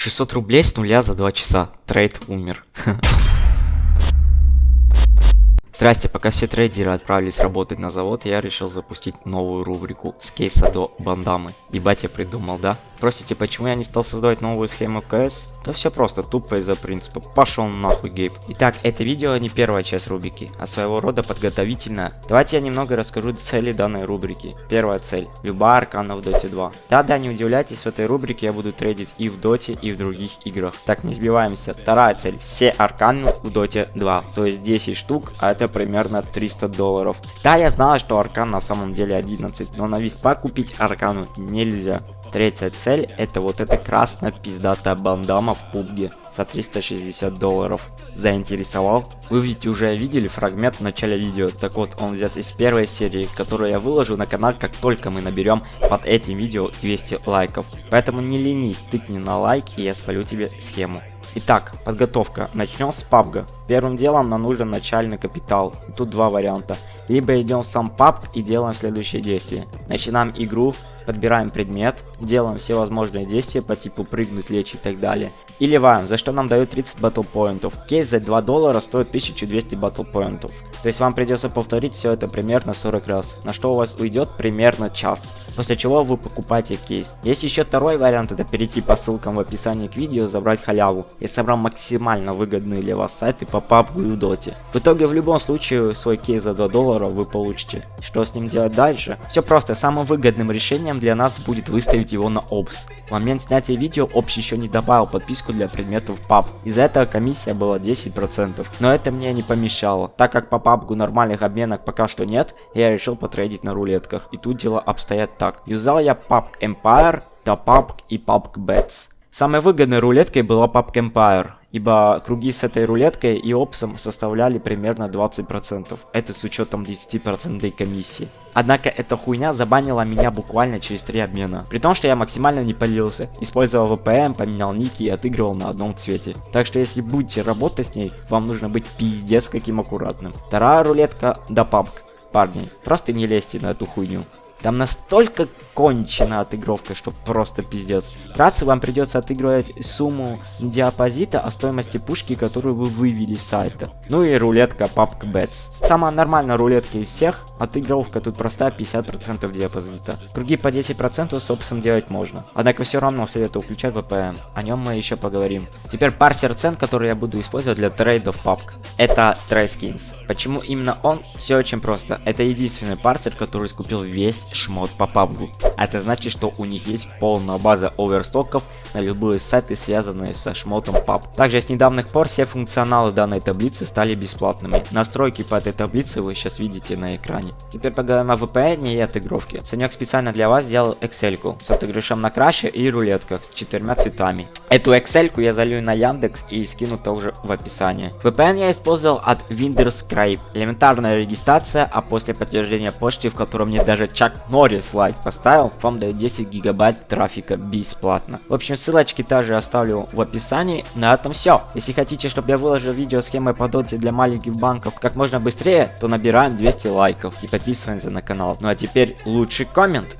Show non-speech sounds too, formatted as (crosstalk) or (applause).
600 рублей с нуля за 2 часа. Трейд умер. (laughs) Здрасте, пока все трейдеры отправились работать на завод, я решил запустить новую рубрику с кейса до бандамы. Ебать я придумал, да? Просите, почему я не стал создавать новую схему КС? Да все просто, тупо из-за принципа. Пошел нахуй, Гейб. Итак, это видео не первая часть рубрики, а своего рода подготовительная. Давайте я немного расскажу цели данной рубрики. Первая цель. Любая аркана в Доте 2. Да-да, не удивляйтесь, в этой рубрике я буду трейдить и в Доте, и в других играх. Так, не сбиваемся. Вторая цель. Все арканы в Доте 2. То есть 10 штук, а это примерно 300 долларов. Да, я знаю, что аркан на самом деле 11, но на виспа купить аркану нельзя. Третья цель это вот эта красная пиздатая бандама в пубге за 360 долларов. Заинтересовал? Вы ведь уже видели фрагмент в начале видео, так вот он взят из первой серии, которую я выложу на канал, как только мы наберем под этим видео 200 лайков. Поэтому не ленись, тыкни на лайк и я спалю тебе схему. Итак, подготовка. Начнем с PUBG. Первым делом нам нужен начальный капитал. И тут два варианта. Либо идем в сам PUBG и делаем следующие действия. Начинаем игру, подбираем предмет, делаем все возможные действия по типу прыгнуть, лечь и так далее. И ливаем, за что нам дают 30 батл поинтов. Кейс за 2 доллара стоит 1200 батл поинтов. То есть вам придется повторить все это примерно 40 раз, на что у вас уйдет примерно час. После чего вы покупаете кейс. Есть еще второй вариант, это перейти по ссылкам в описании к видео, забрать халяву. Я собрал максимально выгодные для вас сайты по PUBG и Доте. В итоге в любом случае свой кейс за 2 доллара вы получите. Что с ним делать дальше? Все просто, самым выгодным решением для нас будет выставить его на Опс. В момент снятия видео Опс еще не добавил подписку для предметов PUB. Из-за этого комиссия была 10%. Но это мне не помешало. Так как по PUBG нормальных обменок пока что нет, я решил потрейдить на рулетках. И тут дела обстоят так. Юзал я PUBG Empire, до PUBG и PUBG Bets. Самой выгодной рулеткой была PUBG Empire, ибо круги с этой рулеткой и опсом составляли примерно 20%. Это с учетом 10% комиссии. Однако эта хуйня забанила меня буквально через 3 обмена. При том, что я максимально не полился. Использовал VPN, поменял ники и отыгрывал на одном цвете. Так что если будете работать с ней, вам нужно быть пиздец каким аккуратным. Вторая рулетка до PUBG. Парни, просто не лезьте на эту хуйню. Там настолько кончена отыгровка, что просто пиздец. Раз вам придется отыгрывать сумму диапозита, а стоимости пушки, которую вы вывели с сайта. Ну и рулетка PUBG Bets. Самая нормальная рулетка из всех, отыгровка тут простая 50% диапозита. Круги по 10% собственно делать можно. Однако все равно советую включать VPN, о нем мы еще поговорим. Теперь парсер цен, который я буду использовать для трейдов PUBG. Это TradeSkins. Почему именно он? Все очень просто. Это единственный парсер, который скупил весь шмот по PUBG. Это значит, что у них есть полная база оверстоков на любые сайты, связанные со шмотом PUBG. Также с недавних пор все функционалы данной таблицы стали бесплатными. Настройки по этой таблице вы сейчас видите на экране. Теперь поговорим о VPN и отыгровке. Санек специально для вас сделал Excel с отыгрышем на краше и рулетках с четырьмя цветами. Эту Excel я залью на Яндекс и скину тоже в описании. VPN я использовал от Windows Элементарная регистрация, а после подтверждения почты, в котором мне даже Чак Норрис лайк поставил, вам дает 10 гигабайт трафика бесплатно. В общем, ссылочки также оставлю в описании. На этом все. Если хотите, чтобы я выложил видео схемы по доте для маленьких банков как можно быстрее, то набираем 200 лайков и подписываемся на канал. Ну а теперь лучший коммент.